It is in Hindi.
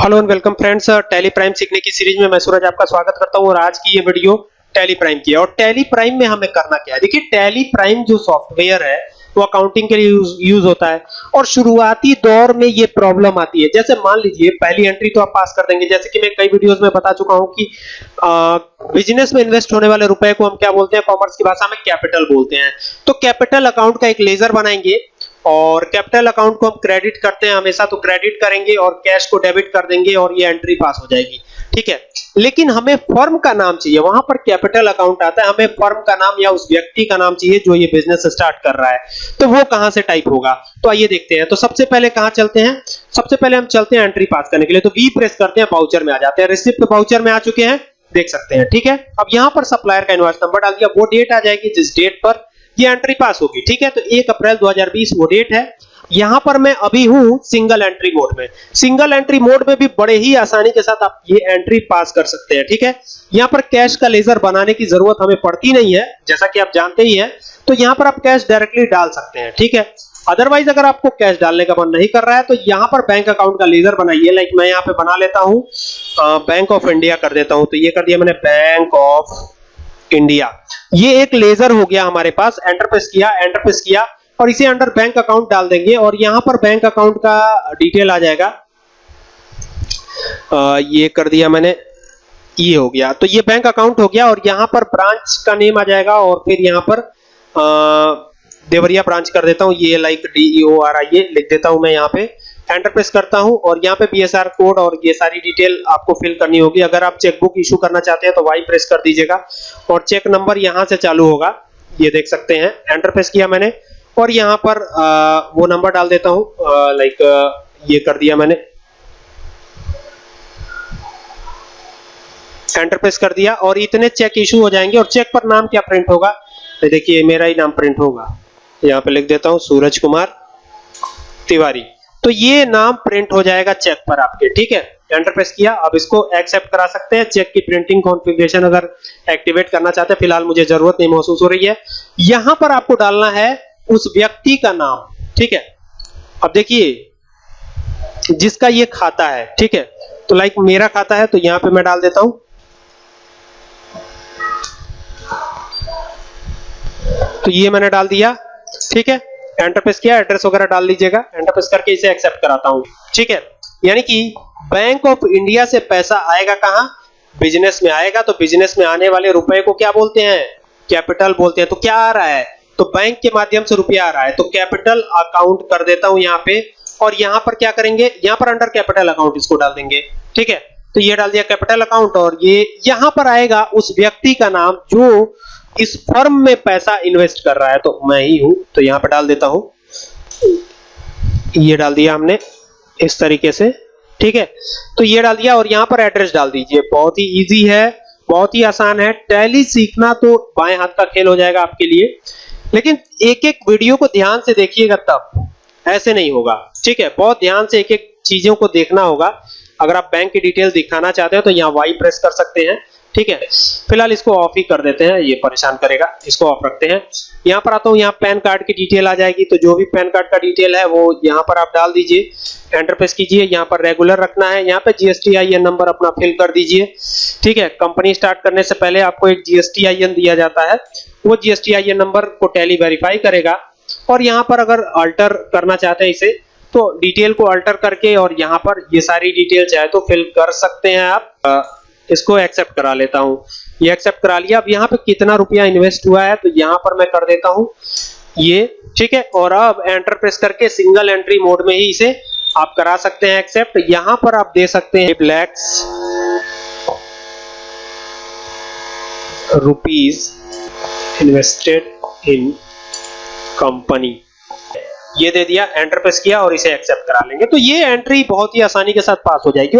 Hello and welcome friends Tally Prime सीखने की सीरीज़ में मैं सूरज आपका स्वागत करता हूँ और आज की ये वीडियो टैली प्राइम की है। और टैली प्राइम में हमें करना क्या है? देखिए टैली प्राइम जो सॉफ्टवेयर है वो अकाउंटिंग के लिए यूज़, यूज़ होता है और शुरुआती दौर में ये प्रॉब्लम आती है। जैसे मान लीजिए पहली एंट्री तो आप पास कर देंगे। जैसे कि मैं कई वीडियोस में बता चुका हूँ कि बिज़नेस में इन्वेस्ट होने वाले रुपए को हम क्या बोलते हैं? कॉमर्स की भाषा में कैपिटल बोलते हैं। तो कैपिटल अकाउंट का एक लेजर बनाएँगे। और कैपिटल अकाउंट को हम क्रेडिट करते हैं, हमेशा तो क्रेडिट करेंगे और कैश को डेबिट कर देंगे और ये एंट्री पास हो जाएगी। ठीक है? लेकिन हमें फर्म का नाम चाहिए। वहाँ पर कैपिटल अकाउंट आता है, हमें फर्म का नाम या उस व्यक्ति का नाम चाहिए जो ये बिज़नेस स्टार्ट कर रहा है। तो वो कहाँ से टाइप होगा? तो आइए देखते हैं। तो सबसे पहले कहाँ चलते हैं? सबसे पहले हम चलते हैं एंट्री पास करने के लिए। तो वी प्रेस करते हैं, बाउचर में आ जाते हैं। रिसिप्ट बाउचर में आ चुके हैं, देख सकते हैं। ठीक है? अब यहाँ पर सप्लायर का इनवॉइस नंबर डाल दिया। वो डेट आ जाएगी जिस डेट पर ये एंट्री पास होगी, ठीक है? तो 1 अप्रैल 2020 वो डेट है। यहाँ पर मैं अभी हूँ सिंगल एंट्री मोड में। सिंगल एंट्री मोड में भी बड़े ही आसानी के साथ आप ये एंट्री पास कर सकते हैं, ठीक है? यहाँ पर कैश का लेजर बनाने की ज़रूरत हमें पड़ती नहीं है, जैसा कि आप जानते ही हैं। तो यहाँ पर आप कैश डायरेक्टली डाल सकते हैं, ठीक है? अदरवाइज़ अगर आपको कैश डालने का मन नहीं कर रहा है तो यहाँ पर बैंक अकाउंट का लेजर बनाइए। लाइक मैं यहाँ पे बना लेता हूँ। बैंक ऑफ़ इंडिया कर देता हूँ। तो ये कर दिया मैंने बैंक ऑफ़ इंडिया ये एक लेजर हो गया हमारे पास एंटर प्रेस किया एंटर प्रेस किया और इसे अंडर बैंक अकाउंट डाल देंगे और यहाँ पर बैंक अकाउंट का डिटेल आ जाएगा। आ, ये कर दिया मैंने ये हो गया। तो ये बैंक अकाउंट हो गया और यहाँ पर ब्रांच का नेम आ जाएगा और फिर यहाँ पर आ, देवरिया ब्रांच कर देता हूँ ये like D O R I A लिख देता हूँ मैं यहाँ पे। एंटर प्रेस करता हूँ और यहाँ पे बीएसआर कोड और ये सारी डिटेल आपको फिल करनी होगी। अगर आप चेकबुक इशू करना चाहते हैं तो वाई प्रेस कर दीजिएगा और चेक नंबर यहाँ से चालू होगा। ये देख सकते हैं एंटर प्रेस किया मैंने और यहाँ पर आ, वो नंबर डाल देता हूँ लाइक ये कर दिया मैंने। एंटर प्रेस कर दिया और इतने चेक इशू हो जाएँगे और चेक पर नाम क्या प्रिंट होगा? तो देखिए मेरा ही नाम प्रिंट होगा। यहाँ पे लिख देता हूँ, सूरज कुमार तिवारी। तो ये नाम प्रिंट हो जाएगा चेक पर आपके, ठीक है? एंटर प्रेस किया, अब इसको एक्सेप्ट करा सकते हैं। चेक की प्रिंटिंग कॉन्फ़िगरेशन अगर एक्टिवेट करना चाहते हैं, फ़िलहाल मुझे ज़रूरत नहीं महसूस हो रही है। यहाँ पर आपको डालना है उस व्यक्ति का नाम, ठीक है? अब देखिए, जिसका ये खाता है, ठीक है? तो लाइक मेरा खाता है तो यहाँ पे मैं डाल देता हूँ। तो ये मैंने डाल दिया। ठीक है? एंटर प्रेस किया एड्रेस वगैरह डाल लीजिएगा। एंटर प्रेस करके इसे एक्सेप्ट कराता हूँ। ठीक है? यानी कि बैंक ऑफ़ इंडिया से पैसा आएगा कहाँ? बिज़नेस में आएगा तो बिज़नेस में आने वाले रुपए को क्या बोलते हैं? कैपिटल बोलते हैं। तो क्या आ रहा है? तो बैंक के माध्यम से रुपया आ रहा है। तो कैपिटल अकाउंट कर देता हूँ यहाँ पे। और यहाँ पर क्या करेंगे? यहाँ पर अंडर कैपिटल अकाउंट इसको डाल देंगे। ठीक है? तो ये डाल दिया कैपिटल अकाउंट और ये यहाँ पर आएगा उस व्यक्ति का नाम जो इस फर्म में पैसा इन्वेस्ट कर रहा है तो मैं ही हूँ तो यहाँ पर डाल देता हूँ। ये डाल दिया हमने, इस तरीके से, ठीक है? तो ये डाल दिया और यहाँ पर एड्रेस डाल दीजिए। बहुत ही इजी है, बहुत ही आसान है। टैली सीखना तो बाएँ हाथ का खेल हो जाएगा आपके लिए। लेकिन एक एक वीडियो को ध्यान से देखिएगा तब, ऐसे नहीं होगा, ठीक है? बहुत ध्यान से एक एक चीज़ों को देखना होगा। अगर आप बैंक की डिटेल दिखाना चाहते हो तो यहाँ वाई प्रेस कर सकते हैं, ठीक है? फ़िलहाल इसको ऑफ़ ही कर देते हैं, ये परेशान करेगा। इसको ऑफ़ रखते हैं। यहाँ पर आता हूँ, यहाँ पैन कार्ड की डिटेल आ जाएगी। तो जो भी पैन कार्ड का डिटेल है, वो यहाँ पर आप डाल दीजिए। एंटर प्रेस कीजिए। यहाँ पर रेगुलर रखना है। यहाँ पे जीएसटी आईएन नंबर अपना फिल कर दीजिए, ठीक है? कंपनी स्टार्ट करने से पहले आपको एक जीएसटी आईएन दिया जाता है। वो जीएसटी आईएन नंबर को टैली वेरीफाई करेगा। और यहाँ पर अगर अल्टर करना चाहते हैं इसे तो डिटेल को अल्टर करके और यहाँ पर ये सारी डिटेल चाहे तो फिल कर सकते हैं आप। इसको एक्सेप्ट करा लेता हूँ। ये एक्सेप्ट करा लिया। अब यहाँ पे कितना रुपया इन्वेस्ट हुआ है तो यहाँ पर मैं कर देता हूँ। ये, ठीक है? और अब एंटर प्रेस करके सिंगल एंट्री मोड में ही इसे आप करा सकते हैं एक्सेप्ट यहाँ पर आप दे सकते हैं lakhs rupees invested in company ये दे दिया एंटर प्रेस किया और इसे एक्सेप्ट करा लेंगे। तो ये एंट्री बहुत ही आसानी के साथ पास हो जाएगी।